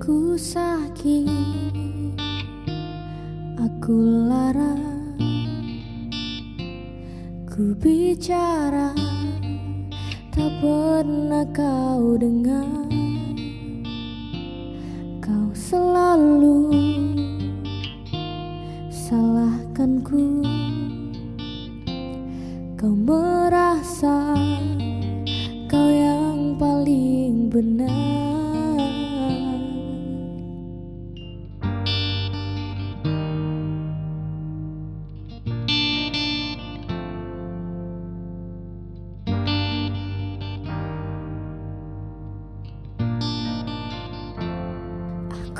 Aku sakit, aku lara, ku bicara, tak pernah kau dengar. Kau selalu salahkan ku, kau merasa kau yang paling benar.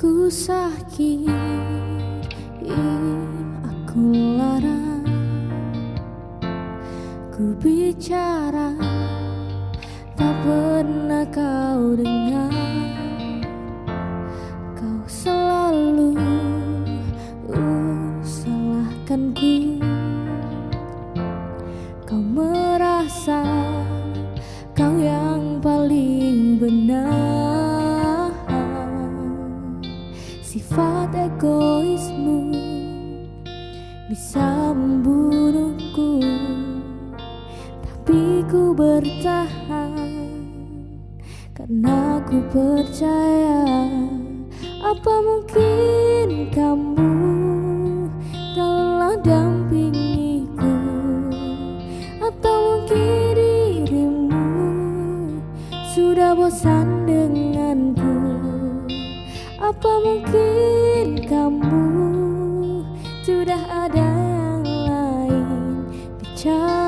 Aku sakit, aku lara, ku bicara, tak pernah kau dengar. Kau selalu uh, ku, kau merasa kau yang Sifat egoismu bisa membunuhku Tapi ku bertahan Karena ku percaya Apa mungkin kamu telah dampingiku? Atau mungkin dirimu sudah bosan denganku apa mungkin kamu sudah ada yang lain? Bicaralah,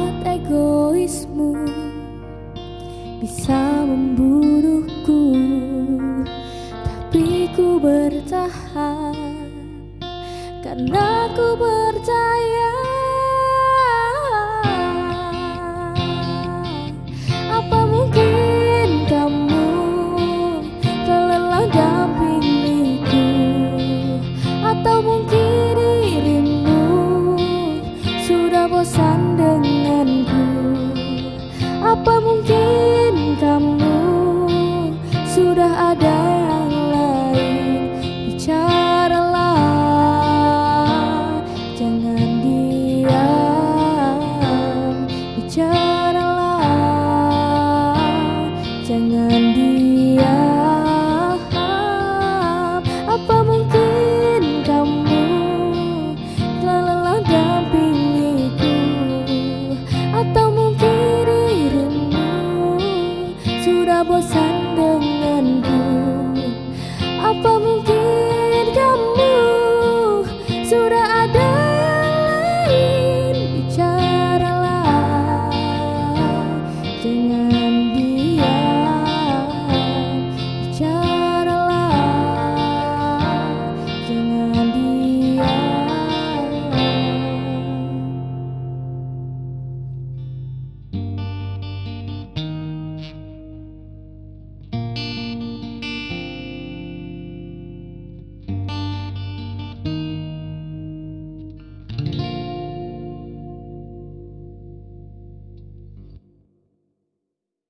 sifat egoismu bisa membunuhku. Tapi ku bertahan karena ku percaya. Apa mungkin kamu Atau mungkin